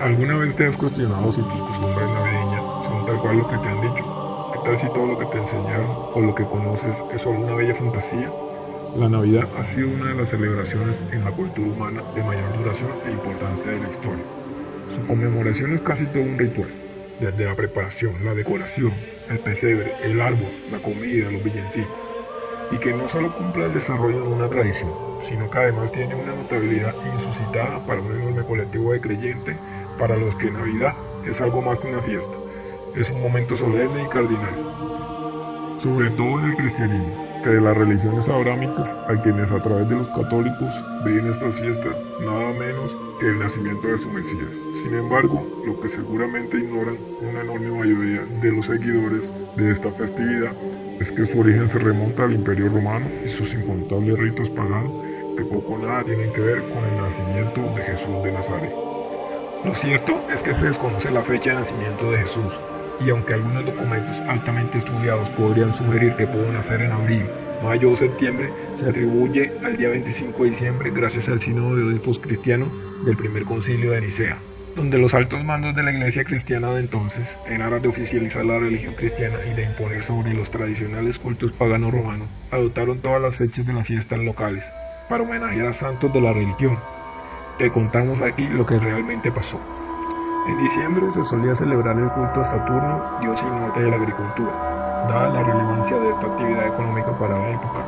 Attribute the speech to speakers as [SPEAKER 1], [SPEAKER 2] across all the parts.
[SPEAKER 1] ¿Alguna vez te has cuestionado si tus costumbres navideñas son tal cual lo que te han dicho? ¿Qué tal si todo lo que te enseñaron o lo que conoces es solo una bella fantasía? La Navidad ha sido una de las celebraciones en la cultura humana de mayor duración e importancia de la historia. Su conmemoración es casi todo un ritual, desde la preparación, la decoración, el pesebre, el árbol, la comida, los villancicos, y que no solo cumple el desarrollo de una tradición, sino que además tiene una notabilidad insuscitada para un enorme colectivo de creyentes para los que Navidad es algo más que una fiesta, es un momento solemne y cardinal, sobre todo en el cristianismo, que de las religiones abrámicas a quienes a través de los católicos ven esta fiesta nada menos que el nacimiento de su Mesías. Sin embargo, lo que seguramente ignoran una enorme mayoría de los seguidores de esta festividad es que su origen se remonta al Imperio Romano y sus incontables ritos paganos que poco o nada tienen que ver con el nacimiento de Jesús de Nazaret. Lo cierto es que se desconoce la fecha de nacimiento de Jesús, y aunque algunos documentos altamente estudiados podrían sugerir que pudo nacer en abril, mayo o septiembre, se atribuye al día 25 de diciembre gracias al sínodo de obispos cristianos del primer concilio de Nicea, donde los altos mandos de la iglesia cristiana de entonces, en aras de oficializar la religión cristiana y de imponer sobre los tradicionales cultos paganos romanos, adoptaron todas las fechas de las fiestas locales para homenajear a santos de la religión, te contamos aquí lo que realmente pasó. En diciembre se solía celebrar el culto a Saturno, dios y norte de la agricultura, dada la relevancia de esta actividad económica para la época.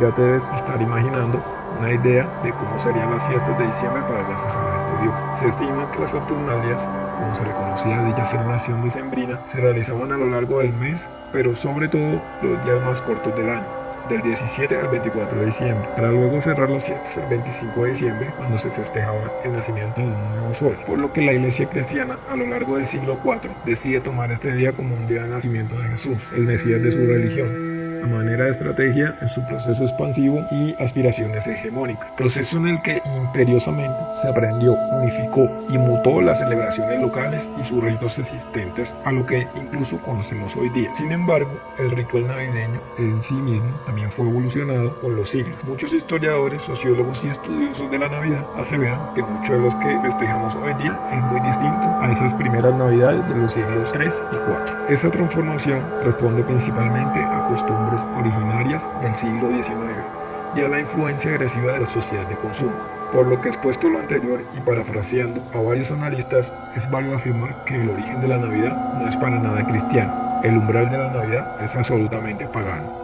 [SPEAKER 1] Ya te debes estar imaginando una idea de cómo serían las fiestas de diciembre para agasajar a este dios. Se estima que las Saturnalias, como se le conocía a dicha celebración decembrina, se realizaban a lo largo del mes, pero sobre todo los días más cortos del año del 17 al 24 de diciembre, para luego cerrar las fiestas el 25 de diciembre, cuando se festejaba el nacimiento de un nuevo sol, por lo que la iglesia cristiana a lo largo del siglo IV decide tomar este día como un día de nacimiento de Jesús, el Mesías de su religión, manera de estrategia en su proceso expansivo y aspiraciones hegemónicas, proceso en el que imperiosamente se aprendió, unificó y mutó las celebraciones locales y sus ritos existentes a lo que incluso conocemos hoy día. Sin embargo, el ritual navideño en sí mismo también fue evolucionado con los siglos. Muchos historiadores, sociólogos y estudiosos de la Navidad aseveran que muchos de los que festejamos hoy día es muy distinto a esas primeras Navidades de los siglos 3 y 4. Esa transformación responde principalmente a originarias del siglo XIX y a la influencia agresiva de la sociedad de consumo. Por lo que expuesto lo anterior y parafraseando a varios analistas, es válido afirmar que el origen de la Navidad no es para nada cristiano. El umbral de la Navidad es absolutamente pagano.